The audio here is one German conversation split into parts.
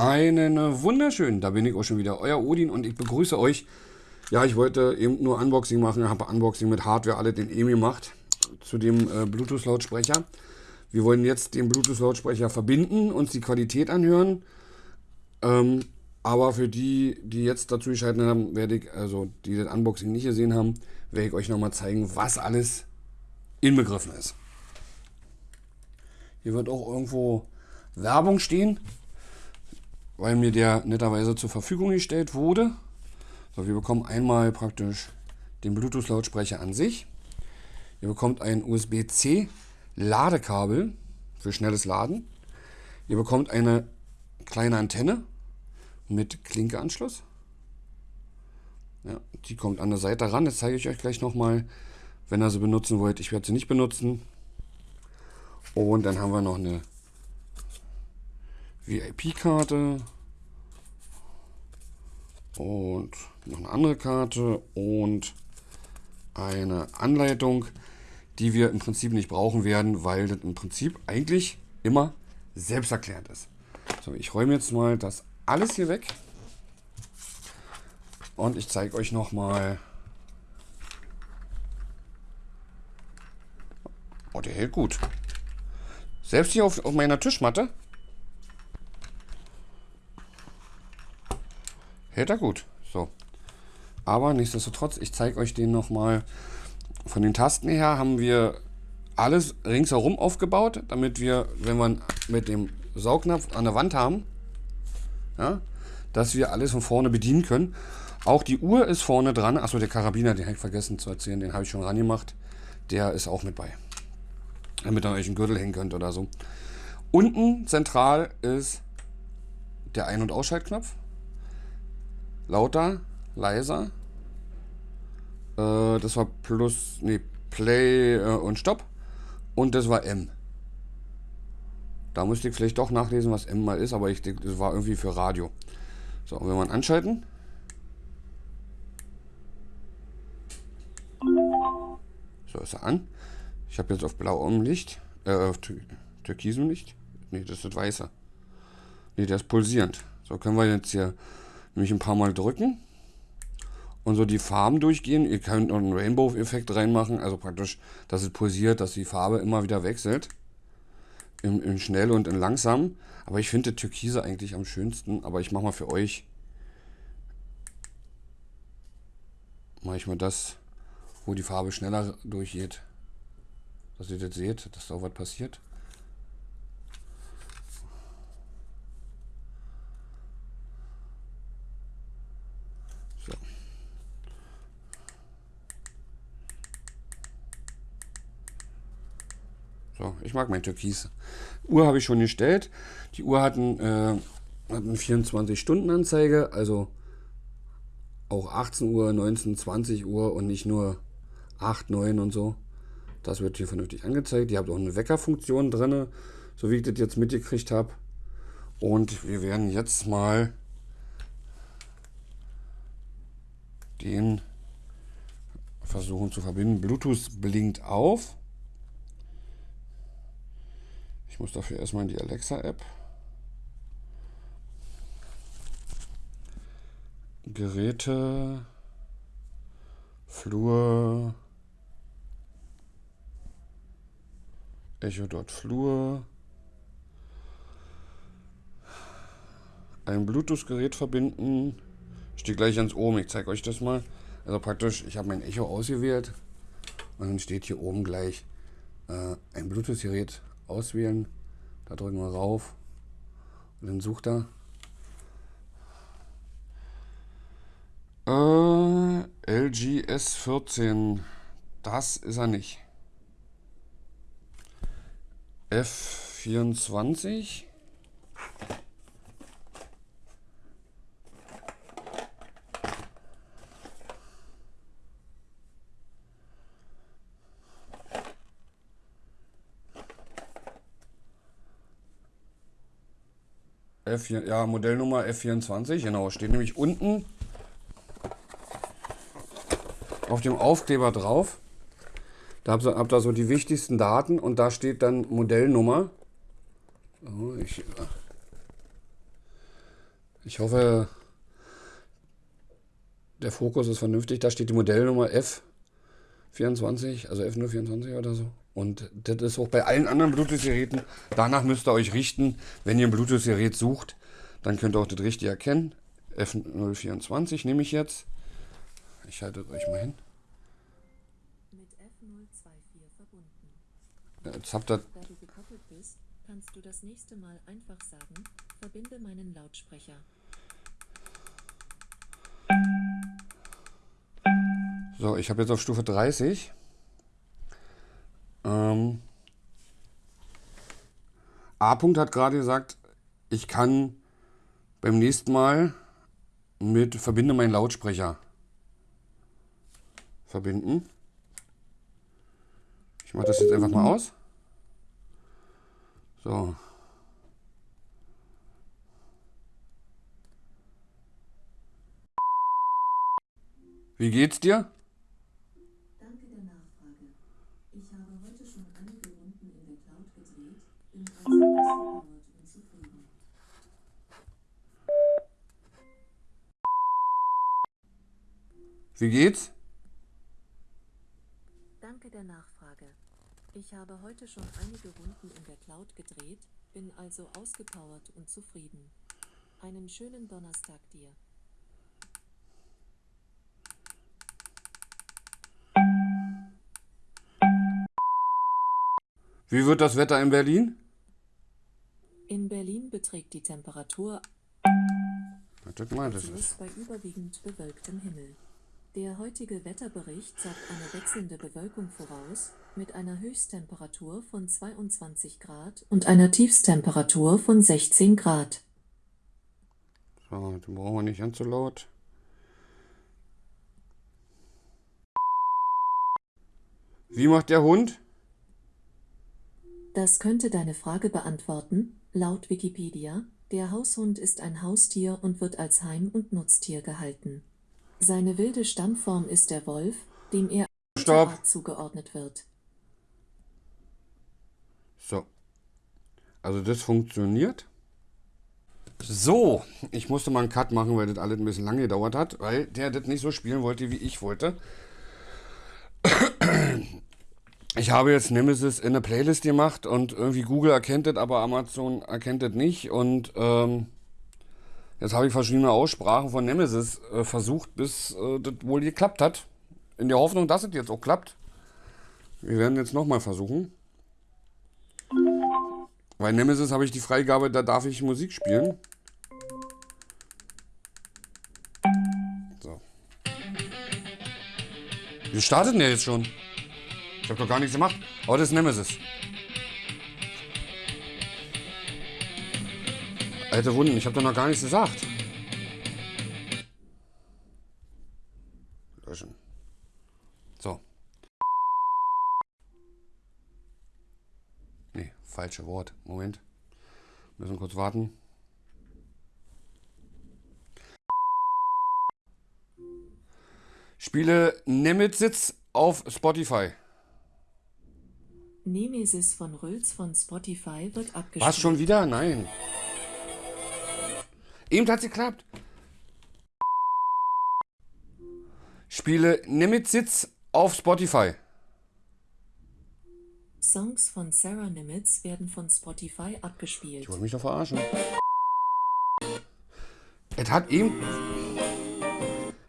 Einen wunderschönen, da bin ich auch schon wieder, euer Odin und ich begrüße euch. Ja, ich wollte eben nur Unboxing machen, habe Unboxing mit Hardware alle den EMI gemacht zu dem äh, Bluetooth-Lautsprecher. Wir wollen jetzt den Bluetooth-Lautsprecher verbinden, uns die Qualität anhören. Ähm, aber für die, die jetzt dazu geschaltet haben, werde ich, also die das Unboxing nicht gesehen haben, werde ich euch nochmal zeigen, was alles inbegriffen ist. Hier wird auch irgendwo Werbung stehen, weil mir der netterweise zur Verfügung gestellt wurde. So, wir bekommen einmal praktisch den Bluetooth-Lautsprecher an sich. Ihr bekommt ein USB-C Ladekabel für schnelles Laden. Ihr bekommt eine kleine Antenne mit Klinkeanschluss. Ja, die kommt an der Seite ran. Das zeige ich euch gleich nochmal, wenn ihr sie benutzen wollt. Ich werde sie nicht benutzen. Und dann haben wir noch eine VIP-Karte und noch eine andere Karte und eine Anleitung, die wir im Prinzip nicht brauchen werden, weil das im Prinzip eigentlich immer selbsterklärend ist. So, ich räume jetzt mal das alles hier weg und ich zeige euch noch mal. Oh, der hält gut. Selbst hier auf, auf meiner Tischmatte hält er gut. So. Aber nichtsdestotrotz, ich zeige euch den noch mal. Von den Tasten her haben wir alles ringsherum aufgebaut, damit wir, wenn wir mit dem Saugnapf an der Wand haben, ja, dass wir alles von vorne bedienen können. Auch die Uhr ist vorne dran. Achso, der Karabiner, den habe ich vergessen zu erzählen, den habe ich schon ran gemacht. Der ist auch mit bei. Damit ihr euch einen Gürtel hängen könnt oder so. Unten zentral ist der Ein- und Ausschaltknopf. Lauter, leiser. Äh, das war Plus, nee, Play äh, und Stopp. Und das war M. Da müsste ich vielleicht doch nachlesen, was M mal ist, aber ich denke, das war irgendwie für Radio. So, wenn ihn anschalten. So ist er an. Ich habe jetzt auf blauem Licht, äh, auf türkisem Licht. Ne, das ist das weiße. Ne, der ist pulsierend. So können wir jetzt hier nämlich ein paar Mal drücken und so die Farben durchgehen. Ihr könnt noch einen Rainbow-Effekt reinmachen, also praktisch, dass es pulsiert, dass die Farbe immer wieder wechselt. In, in schnell und in langsam. Aber ich finde Türkise eigentlich am schönsten. Aber ich mache mal für euch. Mache ich mal das, wo die Farbe schneller durchgeht. Dass ihr das seht, dass da was passiert. So, ich mag mein Türkis. Uhr habe ich schon gestellt. Die Uhr hat, ein, äh, eine 24-Stunden-Anzeige, also auch 18 Uhr, 19, 20 Uhr und nicht nur 8, 9 und so. Das wird hier vernünftig angezeigt. Ihr habt auch eine Weckerfunktion drin, so wie ich das jetzt mitgekriegt habe. Und wir werden jetzt mal den versuchen zu verbinden. Bluetooth blinkt auf. Ich muss dafür erstmal in die Alexa-App. Geräte, Flur, Echo dort Flur, ein Bluetooth-Gerät verbinden. Steht gleich ganz oben, ich zeige euch das mal. Also praktisch, ich habe mein Echo ausgewählt und dann steht hier oben gleich äh, ein Bluetooth-Gerät auswählen. Da drücken wir rauf und dann sucht er. Äh, LG S14. Das ist er nicht. F24. F4, ja, Modellnummer F24, genau, steht nämlich unten auf dem Aufkleber drauf. Da habt ihr, ihr so die wichtigsten Daten und da steht dann Modellnummer. Oh, ich, Ich hoffe, der Fokus ist vernünftig. Da steht die Modellnummer F24, also F024 oder so. Und das ist auch bei allen anderen Bluetooth-Geräten. Danach müsst ihr euch richten. Wenn ihr ein Bluetooth-Gerät sucht, dann könnt ihr auch das richtig erkennen. F024 nehme ich jetzt. Ich halte euch mal hin. Mit F024 verbunden. Jetzt habt ihr. Kannst du das nächste Mal einfach sagen, verbinde meinen Lautsprecher. So, ich habe jetzt auf Stufe 30. Ähm, A. -Punkt hat gerade gesagt, ich kann beim nächsten Mal mit verbinde meinen Lautsprecher verbinden. Ich mache das jetzt einfach mal aus. So. Wie geht's dir? Wie geht's? Danke der Nachfrage. Ich habe heute schon einige Runden in der Cloud gedreht, bin also ausgepowert und zufrieden. Einen schönen Donnerstag dir. Wie wird das Wetter in Berlin? In Berlin beträgt die Temperatur Das meint es. Celsius bei überwiegend bewölktem Himmel. Der heutige Wetterbericht sagt eine wechselnde Bewölkung voraus, mit einer Höchsttemperatur von 22 Grad und einer Tiefstemperatur von 16 Grad. So, den brauchen wir nicht ganz so laut. Wie macht der Hund? Das könnte deine Frage beantworten. Laut Wikipedia, der Haushund ist ein Haustier und wird als Heim- und Nutztier gehalten. Seine wilde Stammform ist der Wolf, dem er Stopp. Zugeordnet wird. So. Also das funktioniert. So, ich musste mal einen Cut machen, weil das alles ein bisschen lange gedauert hat, weil der das nicht so spielen wollte, wie ich wollte. Ich habe jetzt Nemesis in eine Playlist gemacht und irgendwie Google erkennt das, aber Amazon erkennt das nicht. Und ähm, jetzt habe ich verschiedene Aussprachen von Nemesis äh, versucht, bis äh, das wohl geklappt hat. In der Hoffnung, dass es jetzt auch klappt. Wir werden jetzt nochmal versuchen. Bei Nemesis habe ich die Freigabe, da darf ich Musik spielen. So. Wir starten ja jetzt schon. Ich habe doch gar nichts gemacht. Aber das ist Nemesis. Alte Wunden, ich habe doch noch gar nichts gesagt. Löschen. So. Nee, falsche Wort. Moment. Müssen kurz warten. Spiele Nemesis auf Spotify. Nemesis von Rülz von Spotify wird abgespielt. Was schon wieder? Nein. Eben hat's geklappt. Spiele Nemesis auf Spotify. Songs von Sarah Nimitz werden von Spotify abgespielt. Ich wollte mich doch verarschen. Es hat eben.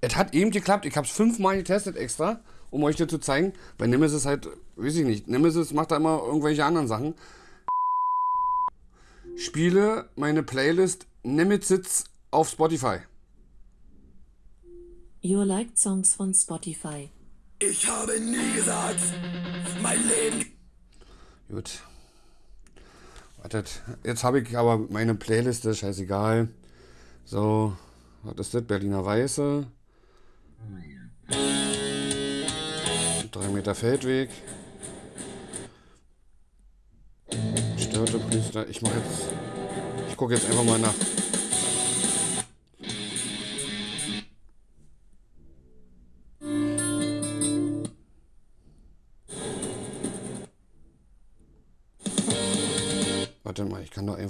Es hat eben geklappt. Ich habe es fünfmal getestet extra, um euch das zu zeigen. Bei Nemesis halt, weiß ich nicht. Nemesis macht da immer irgendwelche anderen Sachen. Spiele meine Playlist Nemesis auf Spotify. Your Liked Songs von Spotify. Ich habe nie gesagt, mein Leben Gut. Wartet. Jetzt habe ich aber meine Playliste, scheißegal. So, was ist das? Berliner Weiße. Drei Meter Feldweg. Störte Priester. Ich mache jetzt. Ich gucke jetzt einfach mal nach.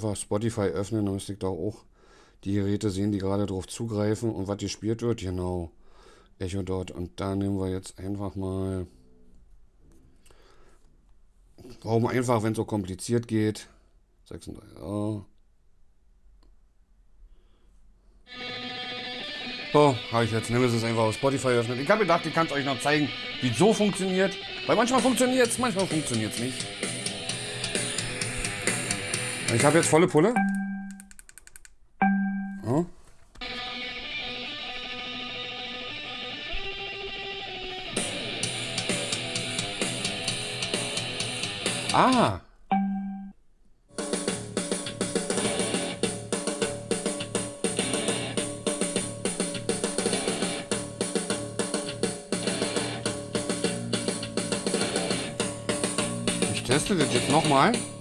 Einfach Spotify öffnen, dann müsste ich doch auch die Geräte sehen, die gerade drauf zugreifen und was gespielt wird. Genau. Echo dort. Und da nehmen wir jetzt einfach mal. Warum einfach, wenn es so kompliziert geht? 36. Oh. So, habe ich jetzt Nemesis einfach auf Spotify öffnet. Ich habe gedacht, ich kann es euch noch zeigen, wie es so funktioniert. Weil manchmal funktioniert es, manchmal funktioniert es nicht. Ich habe jetzt volle Pulle. Ja. Ah. Ich teste das jetzt nochmal. Also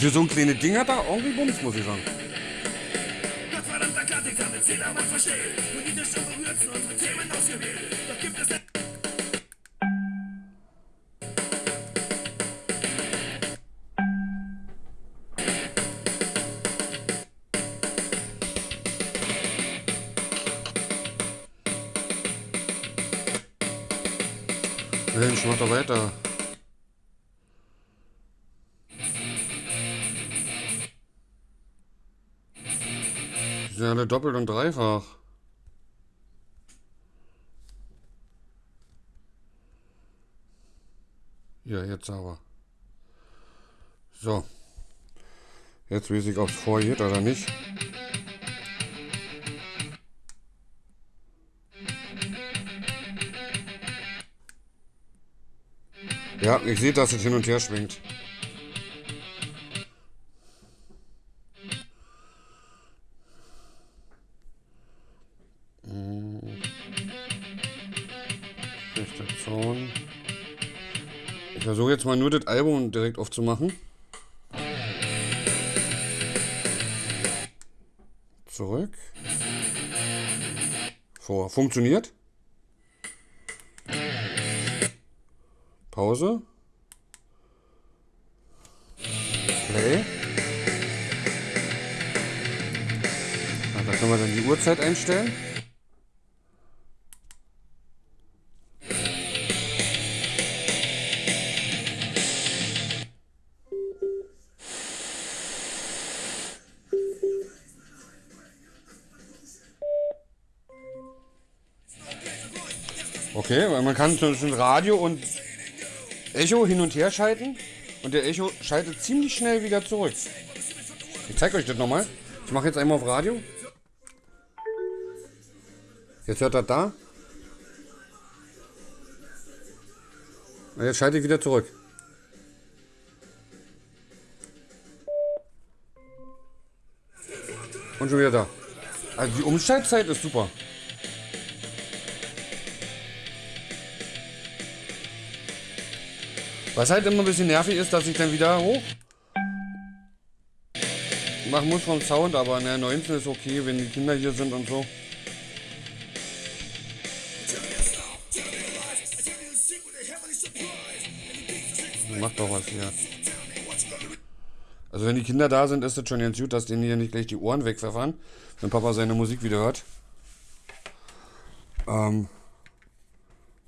für so ein kleines Ding hat er irgendwie Bums, muss ich sagen. Gottverdammter Klassiker mit Zählermann dreifach. Ja, jetzt aber. So. Jetzt weiß ich, ob es vorgeht oder nicht. Ja, ich sehe, dass es hin und her schwingt. Versuche jetzt mal nur das Album direkt aufzumachen. Zurück. Vor. Funktioniert. Pause. Play. Da können wir dann die Uhrzeit einstellen. Okay, weil man kann zwischen Radio und Echo hin und her schalten und der Echo schaltet ziemlich schnell wieder zurück. Ich zeige euch das nochmal. Ich mache jetzt einmal auf Radio. Jetzt hört er da. Und jetzt schalte ich wieder zurück. Und schon wieder da. Also die Umschaltzeit ist super. Was halt immer ein bisschen nervig ist, dass ich dann wieder hoch machen muss vom Sound, aber ne, 19 ist okay, wenn die Kinder hier sind und so. Macht doch was hier. Also wenn die Kinder da sind, ist es schon ganz gut, dass denen hier nicht gleich die Ohren wegpfeffern, wenn Papa seine Musik wieder hört. Ähm,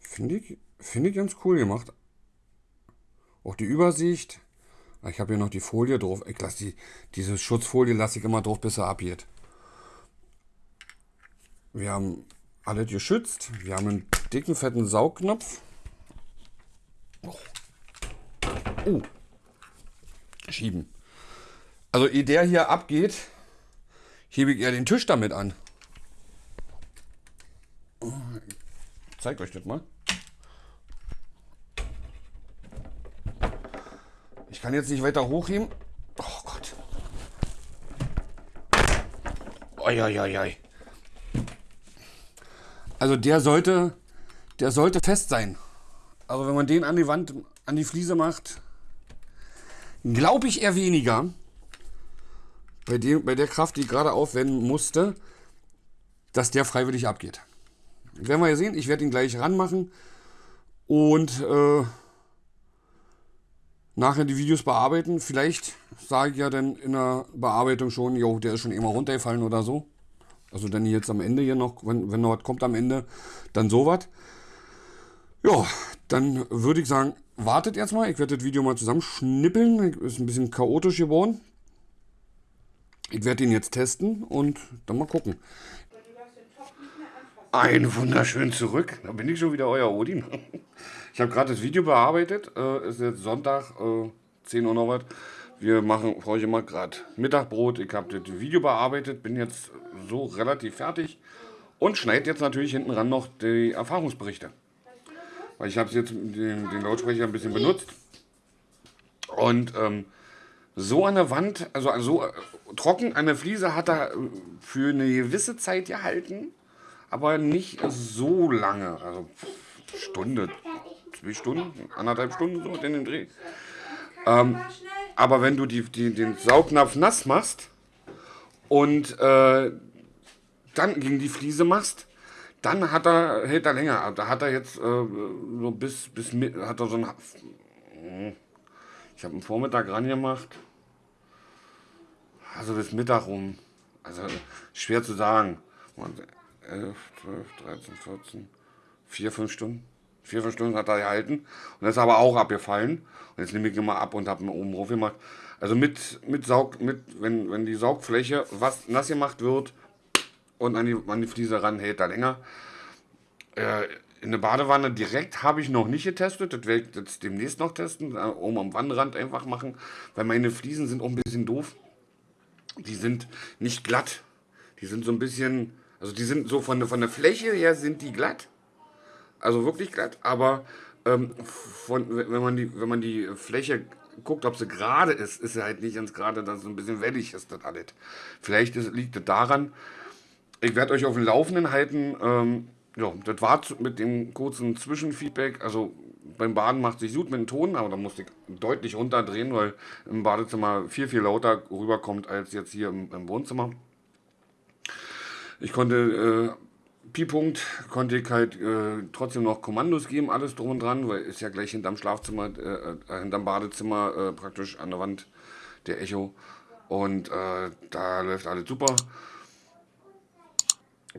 Finde ich, find ich ganz cool gemacht. Auch die Übersicht. Ah, Ich habe hier noch die Folie drauf. Ich lasse die, diese Schutzfolie lasse ich immer drauf, bis er abgeht. Wir haben alles geschützt. Wir haben einen dicken, fetten Saugnapf. Oh. Uh. Schieben. Also ehe der hier abgeht, hebe ich eher den Tisch damit an. Ich zeig euch das mal. Ich kann jetzt nicht weiter hochheben. Oh Gott. Uiuiui. Also der sollte, der sollte fest sein. Also wenn man den an die Wand, an die Fliese macht, glaube ich eher weniger. Bei, dem, bei der Kraft, die ich gerade aufwenden musste, dass der freiwillig abgeht. Werden wir ja sehen. Ich werde ihn gleich ranmachen und äh, nachher die Videos bearbeiten. Vielleicht sage ich ja dann in der Bearbeitung schon, jo, der ist schon immer runtergefallen oder so. Also dann jetzt am Ende hier noch, wenn, wenn noch was kommt am Ende, dann sowas. Ja, dann würde ich sagen, wartet erstmal. Ich werde das Video mal zusammenschnippeln. Ist ein bisschen chaotisch geworden. Ich werde ihn jetzt testen und dann mal gucken. Ein wunderschön zurück. Da bin ich schon wieder euer Odin. Ich habe gerade das Video bearbeitet. Äh, ist jetzt Sonntag, äh, 10 Uhr noch was. Wir machen für euch immer gerade Mittagbrot. Ich habe das Video bearbeitet, bin jetzt so relativ fertig und schneide jetzt natürlich hinten ran noch die Erfahrungsberichte. Weil ich habe jetzt den, den Lautsprecher ein bisschen benutzt. Und ähm, so an der Wand, also so äh, trocken an der Fliese hat er äh, für eine gewisse Zeit gehalten, aber nicht so lange. Also Stunde, zwei Stunden, anderthalb Stunden so in den Dreh. Ähm, aber wenn du die, die, den Saugnapf nass machst und äh, dann gegen die Fliese machst, dann hat er, hält er länger. Da hat er jetzt äh, so bis, bis hat er so ein, ich habe einen Vormittag ran gemacht, also bis Mittag rum. Also schwer zu sagen. 11, 12, 13, 14, 4, 5 Stunden. 4, 5 Stunden hat er gehalten. Und ist aber auch abgefallen. Und jetzt nehme ich ihn mal ab und habe ihn oben drauf gemacht. Also mit, mit Saug, mit, wenn, wenn die Saugfläche was nass gemacht wird und an die, an die Fliese ran, hält er länger. Äh, in der Badewanne direkt habe ich noch nicht getestet. Das werde ich jetzt demnächst noch testen. Äh, oben am Wannenrand einfach machen. Weil meine Fliesen sind auch ein bisschen doof die sind nicht glatt. Die sind so ein bisschen, also die sind so von, von der Fläche her sind die glatt. Also wirklich glatt, aber ähm, von, wenn, man die, wenn man die Fläche guckt, ob sie gerade ist, ist sie halt nicht ganz gerade, dass so ein bisschen wellig ist das alles. Vielleicht ist, liegt es daran, ich werde euch auf dem Laufenden halten. Ähm, ja, das war mit dem kurzen Zwischenfeedback. Also beim Baden macht sich gut mit dem Ton, aber da musste ich deutlich runterdrehen, weil im Badezimmer viel, viel lauter rüberkommt als jetzt hier im, im Wohnzimmer. Ich konnte, äh, Pi-Punkt, konnte ich halt äh, trotzdem noch Kommandos geben, alles drum und dran, weil ist ja gleich hinterm Schlafzimmer, äh, äh hinterm Badezimmer äh, praktisch an der Wand der Echo. Und äh, da läuft alles super.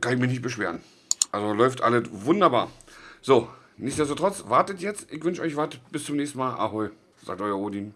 Kann ich mich nicht beschweren. Also läuft alles wunderbar. So, nichtsdestotrotz, wartet jetzt. Ich wünsche euch was. Bis zum nächsten Mal. Ahoi, sagt euer Odin.